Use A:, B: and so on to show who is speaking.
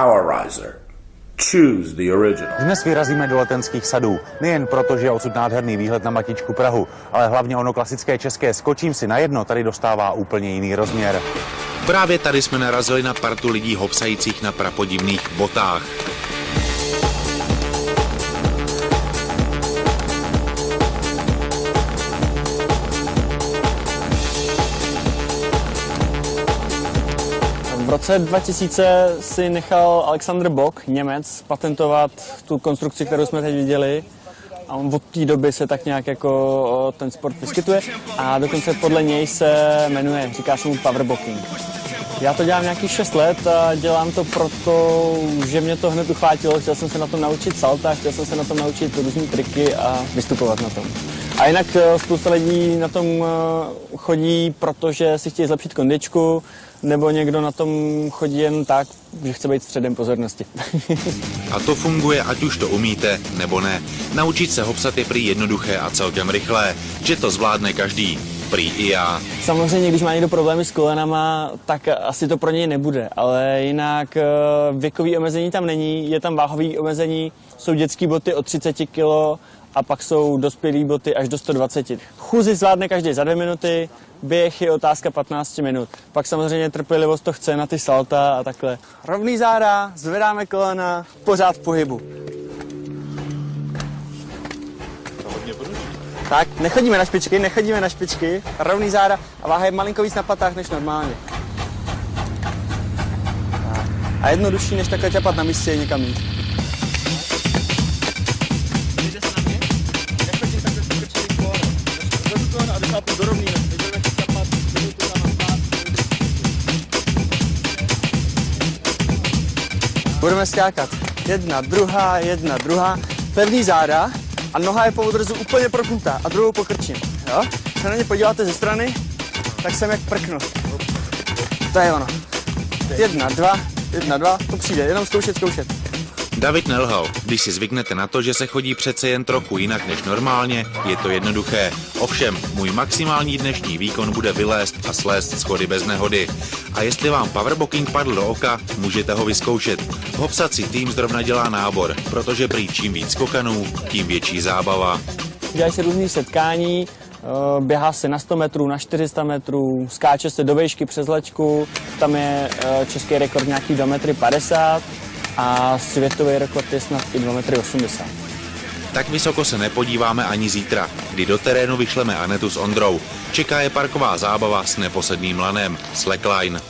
A: Powerizer. Choose the original.
B: Dnes vyrazíme do letenských sadů. Nejen proto, že je odsud nádherný výhled na Matičku Prahu, ale hlavně ono klasické české skočím si na jedno tady dostává úplně jiný rozměr.
C: Právě tady jsme narazili na partu lidí hopsajících na prapodivných botách.
D: V roce 2000 si nechal Alexander Bock, Němec, patentovat tu konstrukci, kterou jsme teď viděli. A od té doby se tak nějak jako ten sport vyskytuje a dokonce podle něj se jmenuje, říká se mu powerbocking. Já to dělám nějakých 6 let a dělám to proto, že mě to hned uchvátilo. Chtěl jsem se na tom naučit salta, chtěl jsem se na tom naučit různé triky a vystupovat na tom. A jinak spousta lidí na tom chodí, protože si chtějí zlepšit kondičku, nebo někdo na tom chodí jen tak, že chce být středem pozornosti.
C: a to funguje, ať už to umíte, nebo ne. Naučit se hopsat je prý jednoduché a celkem rychlé, že to zvládne každý. Prý i já.
D: Samozřejmě, když má někdo problémy s kolenama, tak asi to pro něj nebude, ale jinak věkový omezení tam není, je tam váhový omezení, jsou dětské boty od 30 kg a pak jsou dospělé boty až do 120. Chůzi zvládne každý za dvě minuty, běh je otázka 15 minut. Pak samozřejmě trpělivost to chce na ty salta a takhle. Rovný záda, zvedáme kolena, pořád v pohybu. Tak, nechodíme na špičky, nechodíme na špičky, rovný záda a váha je malinko víc na patách než normálně. A jednodušší, než takhle ťapat na místě někam jít. Budeme skákat. Jedna, druhá, jedna, druhá. Pevný záda a noha je po odrzu úplně proknutá a druhou pokrčím. Jo? Když se na ně podíváte ze strany, tak jsem jak prknu. To je ono. Jedna, dva, jedna, dva, to přijde, jenom zkoušet, zkoušet.
C: David nelhal. Když si zvyknete na to, že se chodí přece jen trochu jinak než normálně, je to jednoduché. Ovšem, můj maximální dnešní výkon bude vylézt a slést schody bez nehody. A jestli vám powerbooking padl do oka, můžete ho vyzkoušet. Hopsací tým zrovna dělá nábor, protože prý čím víc skokanů, tím větší zábava.
D: Dělají se různý setkání, běhá se na 100 metrů, na 400 metrů, skáče se do vejšky přes lečku, tam je český rekord nějaký 2 metry 50 a světový rekord je snad i 2,80 m.
C: Tak vysoko se nepodíváme ani zítra, kdy do terénu vyšleme Anetu s Ondrou. Čeká je parková zábava s neposedným lanem, slackline.